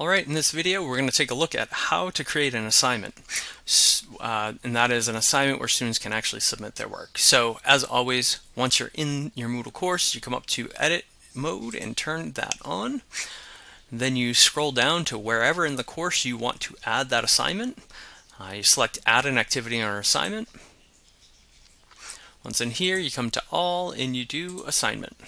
Alright, in this video we're going to take a look at how to create an assignment. Uh, and that is an assignment where students can actually submit their work. So as always, once you're in your Moodle course, you come up to edit mode and turn that on. Then you scroll down to wherever in the course you want to add that assignment. Uh, you select add an activity or assignment. Once in here, you come to all and you do assignment.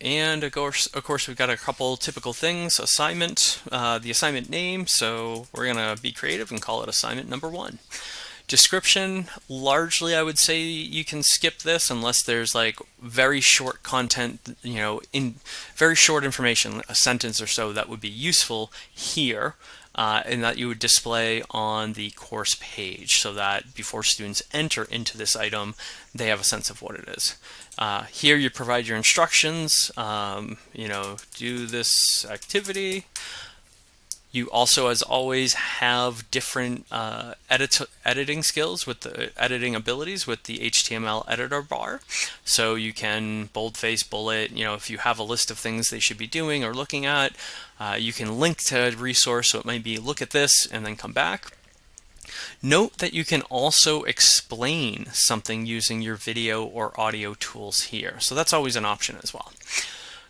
And of course, of course, we've got a couple typical things. Assignment, uh, the assignment name. So we're going to be creative and call it assignment number one. Description, largely I would say you can skip this unless there's like very short content, you know, in very short information, a sentence or so that would be useful here. Uh, and that you would display on the course page so that before students enter into this item, they have a sense of what it is. Uh, here you provide your instructions, um, you know, do this activity. You also, as always, have different uh, edit editing skills with the editing abilities with the HTML editor bar. So you can boldface, bullet, you know, if you have a list of things they should be doing or looking at, uh, you can link to a resource. So it might be look at this and then come back. Note that you can also explain something using your video or audio tools here. So that's always an option as well.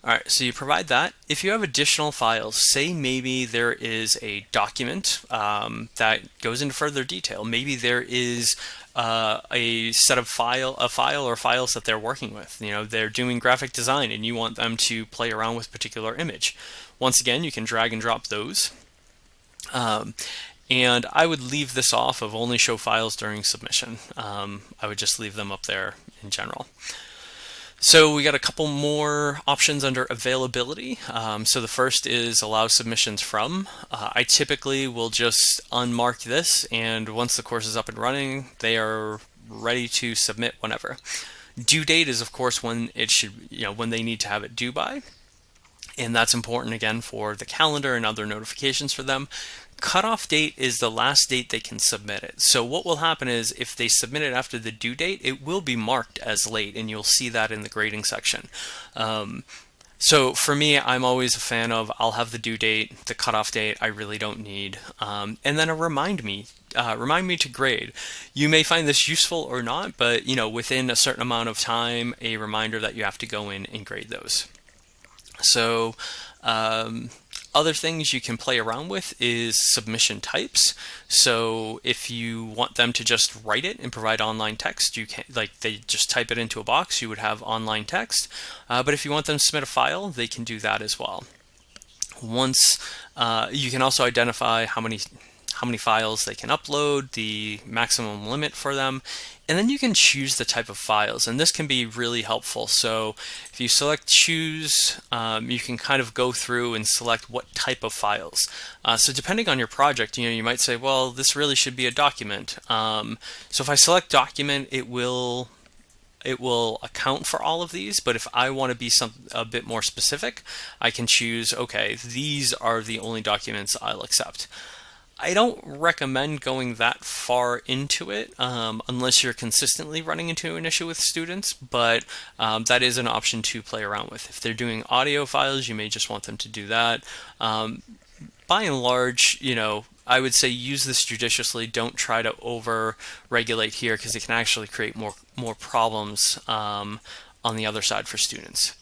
All right, so you provide that. If you have additional files, say maybe there is a document um, that goes into further detail. Maybe there is uh, a set of file, a file or files that they're working with. You know, they're doing graphic design and you want them to play around with particular image. Once again, you can drag and drop those. Um, and I would leave this off of only show files during submission. Um, I would just leave them up there in general. So we got a couple more options under availability. Um, so the first is allow submissions from. Uh, I typically will just unmark this and once the course is up and running, they are ready to submit whenever. Due date is of course when it should, you know, when they need to have it due by. And that's important again for the calendar and other notifications for them cutoff date is the last date they can submit it. So what will happen is if they submit it after the due date, it will be marked as late and you'll see that in the grading section. Um, so for me, I'm always a fan of I'll have the due date, the cutoff date I really don't need, um, and then a remind me, uh, remind me to grade. You may find this useful or not, but you know within a certain amount of time, a reminder that you have to go in and grade those. So um, other things you can play around with is submission types. So if you want them to just write it and provide online text, you can like they just type it into a box, you would have online text. Uh, but if you want them to submit a file, they can do that as well. Once uh, you can also identify how many how many files they can upload, the maximum limit for them, and then you can choose the type of files and this can be really helpful. So if you select choose um, you can kind of go through and select what type of files. Uh, so depending on your project you know you might say well this really should be a document. Um, so if I select document it will it will account for all of these but if I want to be some a bit more specific I can choose okay these are the only documents I'll accept I don't recommend going that far into it um, unless you're consistently running into an issue with students, but um, that is an option to play around with. If they're doing audio files, you may just want them to do that. Um, by and large, you know, I would say use this judiciously. Don't try to over regulate here because it can actually create more more problems um, on the other side for students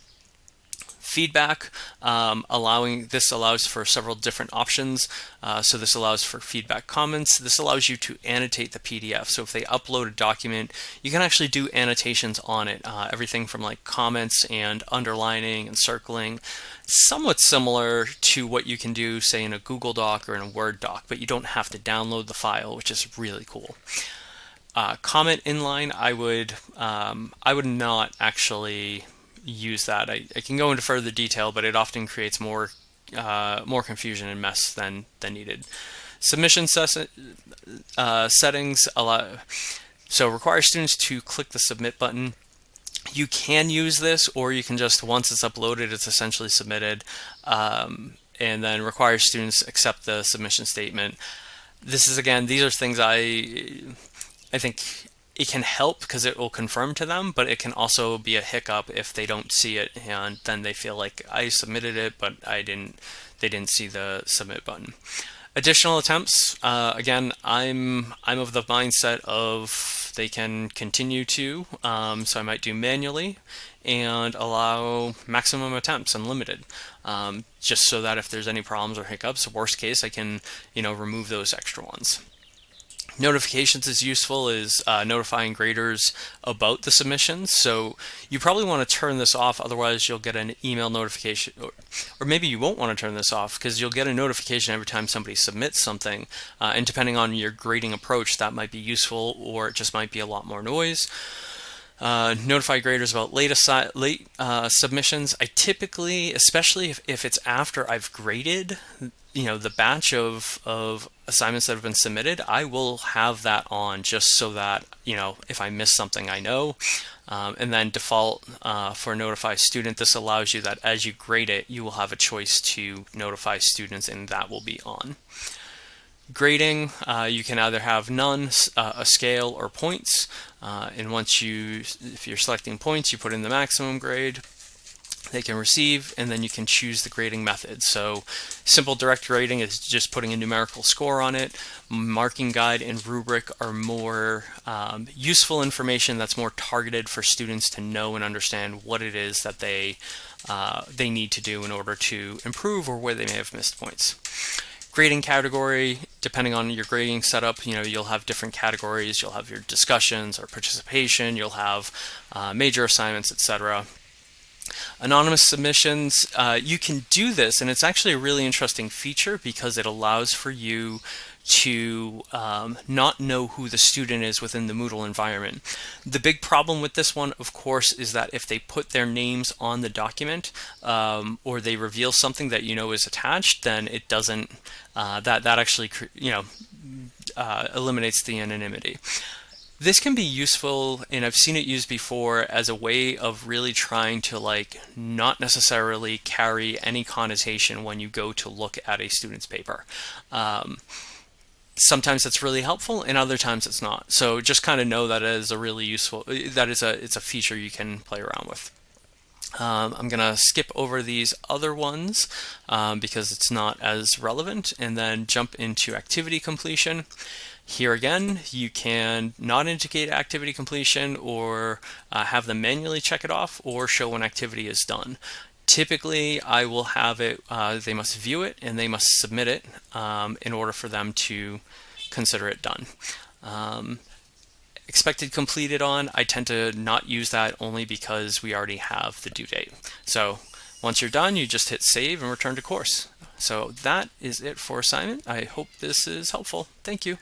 feedback, um, allowing this allows for several different options. Uh, so this allows for feedback comments. This allows you to annotate the PDF. So if they upload a document, you can actually do annotations on it. Uh, everything from like comments and underlining and circling, somewhat similar to what you can do say in a Google Doc or in a Word doc, but you don't have to download the file, which is really cool. Uh, comment inline, I would um, I would not actually use that. I, I can go into further detail, but it often creates more uh, more confusion and mess than than needed. Submission ses uh, settings allow so require students to click the submit button. You can use this, or you can just once it's uploaded, it's essentially submitted, um, and then require students accept the submission statement. This is again, these are things I I think it can help because it will confirm to them, but it can also be a hiccup if they don't see it and then they feel like I submitted it, but I didn't, they didn't see the submit button. Additional attempts, uh, again, I'm, I'm of the mindset of they can continue to, um, so I might do manually and allow maximum attempts unlimited, um, just so that if there's any problems or hiccups, worst case, I can, you know, remove those extra ones notifications is useful is uh, notifying graders about the submissions. So you probably want to turn this off, otherwise you'll get an email notification, or, or maybe you won't want to turn this off because you'll get a notification every time somebody submits something. Uh, and depending on your grading approach, that might be useful or it just might be a lot more noise. Uh, notify graders about late, late uh, submissions. I typically, especially if, if it's after I've graded, you know, the batch of, of assignments that have been submitted, I will have that on just so that, you know, if I miss something, I know. Um, and then default uh, for notify student, this allows you that as you grade it, you will have a choice to notify students and that will be on. Grading, uh, you can either have none, uh, a scale, or points. Uh, and once you, if you're selecting points, you put in the maximum grade they can receive, and then you can choose the grading method. So simple direct grading is just putting a numerical score on it. Marking guide and rubric are more um, useful information that's more targeted for students to know and understand what it is that they uh, they need to do in order to improve or where they may have missed points. Grading category, depending on your grading setup, you know, you'll have different categories. You'll have your discussions or participation. You'll have uh, major assignments, etc anonymous submissions, uh, you can do this, and it's actually a really interesting feature because it allows for you to um, not know who the student is within the Moodle environment. The big problem with this one, of course, is that if they put their names on the document um, or they reveal something that you know is attached, then it doesn't, uh, that, that actually, you know, uh, eliminates the anonymity. This can be useful, and I've seen it used before as a way of really trying to like not necessarily carry any connotation when you go to look at a student's paper. Um, sometimes it's really helpful and other times it's not. So just kind of know that is a really useful, that is a, it's a feature you can play around with. Um, I'm going to skip over these other ones um, because it's not as relevant and then jump into activity completion. Here again, you can not indicate activity completion or uh, have them manually check it off or show when activity is done. Typically, I will have it, uh, they must view it and they must submit it um, in order for them to consider it done. Um, expected completed on, I tend to not use that only because we already have the due date. So once you're done, you just hit save and return to course. So that is it for assignment. I hope this is helpful. Thank you.